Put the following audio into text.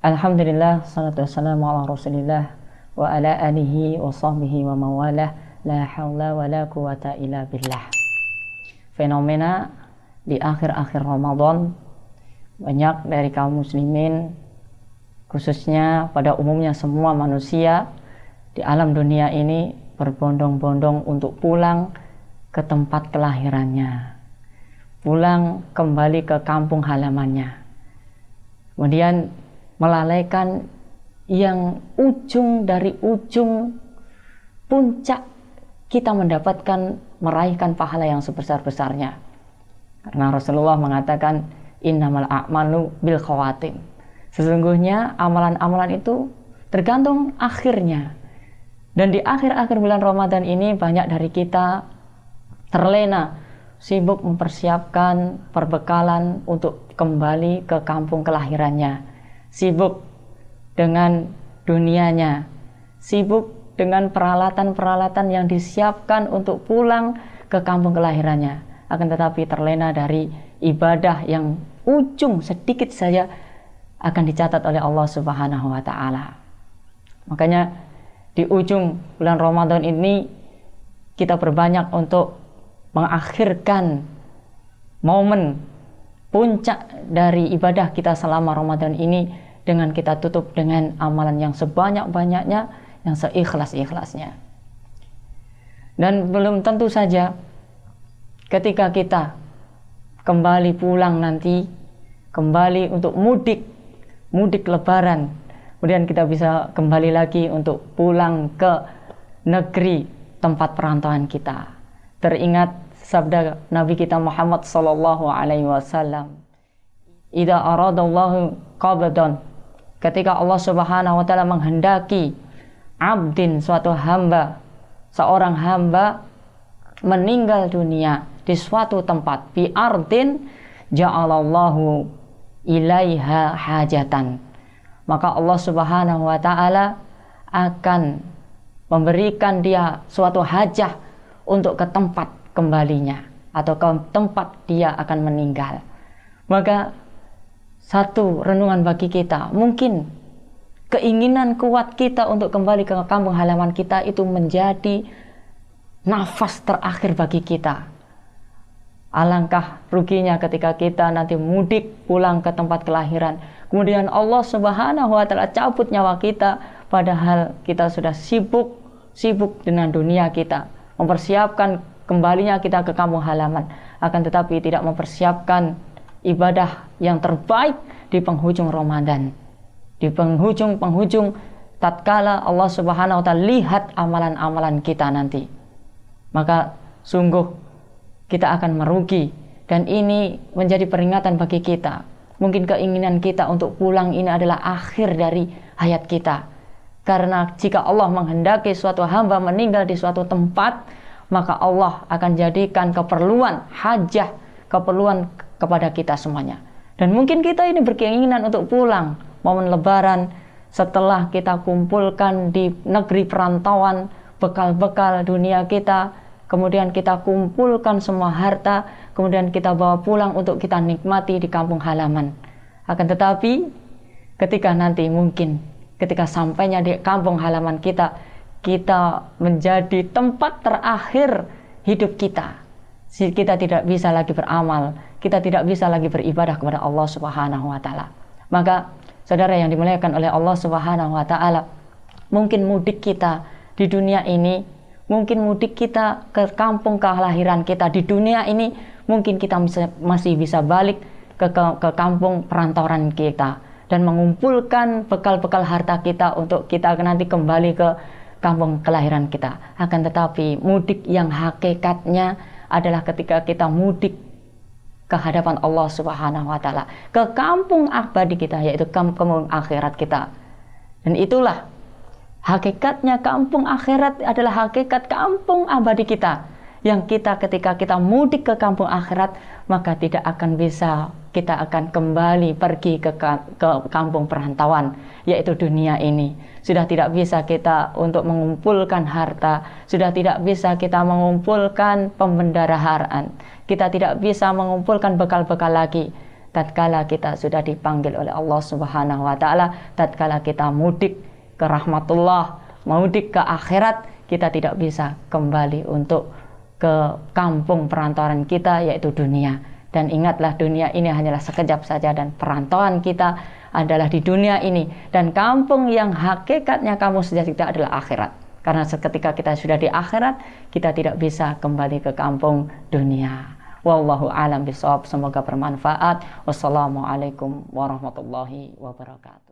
Alhamdulillah, salatu wassalamu ala rasulillah wa ala alihi wa sahbihi wa mawalah. La hawla wa la quwata illa billah. Fenomena di akhir-akhir Ramadan banyak dari kaum muslimin khususnya pada umumnya semua manusia di alam dunia ini berbondong-bondong untuk pulang ke tempat kelahirannya pulang kembali ke kampung halamannya. Kemudian melalaikan yang ujung dari ujung puncak kita mendapatkan meraihkan pahala yang sebesar-besarnya. Karena Rasulullah mengatakan innamal a'malu bil khawatim. Sesungguhnya amalan-amalan itu tergantung akhirnya. Dan di akhir-akhir bulan Ramadan ini banyak dari kita terlena sibuk mempersiapkan perbekalan untuk kembali ke kampung kelahirannya sibuk dengan dunianya, sibuk dengan peralatan-peralatan yang disiapkan untuk pulang ke kampung kelahirannya. Akan tetapi terlena dari ibadah yang ujung sedikit saja akan dicatat oleh Allah Subhanahu wa taala. Makanya di ujung bulan Ramadan ini kita berbanyak untuk mengakhirkan momen puncak dari ibadah kita selama Ramadan ini dengan kita tutup dengan amalan yang sebanyak-banyaknya, yang seikhlas-ikhlasnya. Dan belum tentu saja ketika kita kembali pulang nanti, kembali untuk mudik, mudik lebaran, kemudian kita bisa kembali lagi untuk pulang ke negeri tempat perantauan kita. Teringat sabda Nabi kita Muhammad sallallahu alaihi wasallam Ida aradallahu qabdan. Ketika Allah Subhanahu wa taala menghendaki abdin suatu hamba seorang hamba meninggal dunia di suatu tempat bi ardin ja'alallahu ilaiha hajatan. Maka Allah Subhanahu wa taala akan memberikan dia suatu hajah untuk ke tempat kembalinya atau ke tempat dia akan meninggal. Maka satu renungan bagi kita, mungkin keinginan kuat kita untuk kembali ke kampung halaman kita itu menjadi nafas terakhir bagi kita. Alangkah ruginya ketika kita nanti mudik pulang ke tempat kelahiran. Kemudian Allah Subhanahu wa taala cabut nyawa kita padahal kita sudah sibuk sibuk dengan dunia kita, mempersiapkan kembalinya kita ke kampung halaman. Akan tetapi tidak mempersiapkan ibadah yang terbaik di penghujung Ramadan. Di penghujung-penghujung tatkala Allah Subhanahu wa taala lihat amalan-amalan kita nanti maka sungguh kita akan merugi. Dan ini menjadi peringatan bagi kita. Mungkin keinginan kita untuk pulang ini adalah akhir dari hayat kita. Karena jika Allah menghendaki suatu hamba meninggal di suatu tempat maka Allah akan jadikan keperluan hajah keperluan kepada kita semuanya. Dan mungkin kita ini berkeinginan untuk pulang momen lebaran setelah kita kumpulkan di negeri perantauan bekal-bekal dunia kita kemudian kita kumpulkan semua harta kemudian kita bawa pulang untuk kita nikmati di kampung halaman. Akan tetapi ketika nanti mungkin ketika sampainya di kampung halaman kita kita menjadi tempat terakhir hidup kita. Kita tidak bisa lagi beramal, kita tidak bisa lagi beribadah kepada Allah Subhanahu wa taala. Maka saudara yang dimuliakan oleh Allah Subhanahu wa taala, mungkin mudik kita di dunia ini, mungkin mudik kita ke kampung kelahiran kita di dunia ini, mungkin kita masih bisa balik ke, ke, ke kampung perantauan kita dan mengumpulkan bekal-bekal harta kita untuk kita nanti kembali ke kampung kelahiran kita. Akan tetapi mudik yang hakikatnya adalah ketika kita mudik ke hadapan Allah Subhanahu wa taala, ke kampung abadi kita yaitu kampung akhirat kita. Dan itulah hakikatnya kampung akhirat adalah hakikat kampung abadi kita yang kita ketika kita mudik ke kampung akhirat maka tidak akan bisa kita akan kembali pergi ke, ke kampung perantauan yaitu dunia ini sudah tidak bisa kita untuk mengumpulkan harta sudah tidak bisa kita mengumpulkan pembendaraharaan kita tidak bisa mengumpulkan bekal-bekal lagi tatkala kita sudah dipanggil oleh Allah Subhanahu wa taala, tatkala kita mudik ke rahmatullah, mudik ke akhirat, kita tidak bisa kembali untuk ke kampung perantauan kita yaitu dunia. Dan ingatlah dunia ini hanyalah sekejap saja dan perantauan kita adalah di dunia ini dan kampung yang hakikatnya kamu sudah tidak adalah akhirat. Karena seketika kita sudah di akhirat, kita tidak bisa kembali ke kampung dunia. Wallahu alam bisawab. Semoga bermanfaat. Wassalamualaikum warahmatullahi wabarakatuh.